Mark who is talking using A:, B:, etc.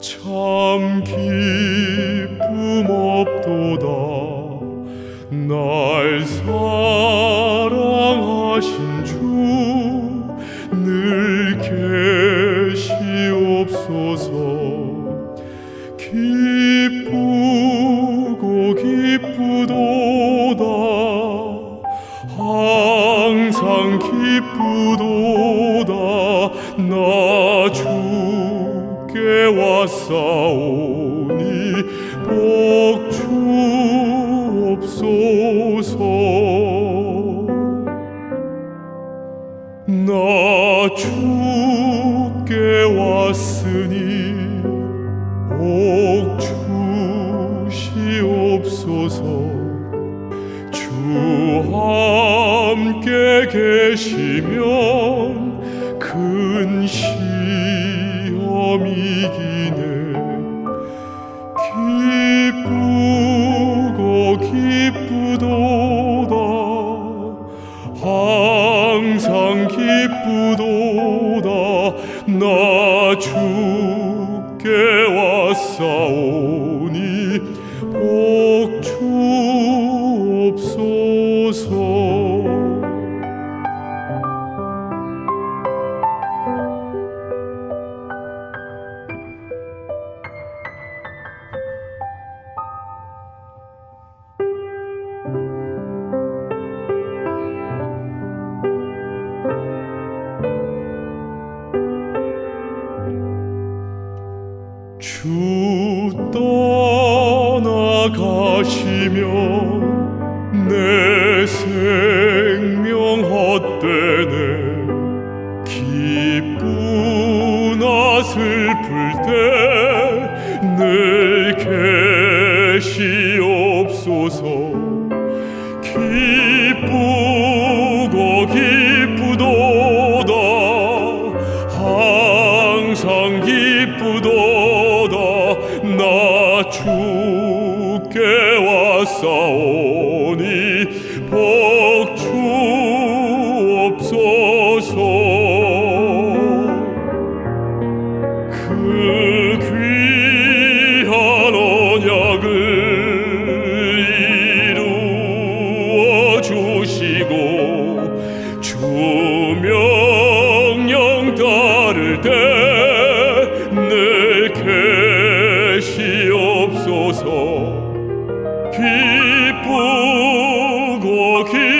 A: 참 기쁨 없도다 날 사랑하신 주 늘 계시옵소서. 기쁘고 기쁘도다. 항상 기쁘도다. 나 주께 왔사오니 복주 옵소서. 나 주께 왔으니 복 주시옵소서. 주 함께 계시면 기쁘도다. 나 주께 왔사오 주 떠나가시면 내 생명 헛되네. 기쁘나 슬플 때늘 계시옵소서. 기쁘고 기쁘도다. 항상 기쁘도다 나 주께 왔사오니 복 주옵소서. 그 귀한 언약을 이루어 주시고 주 명령 따를 때 기쁘고 기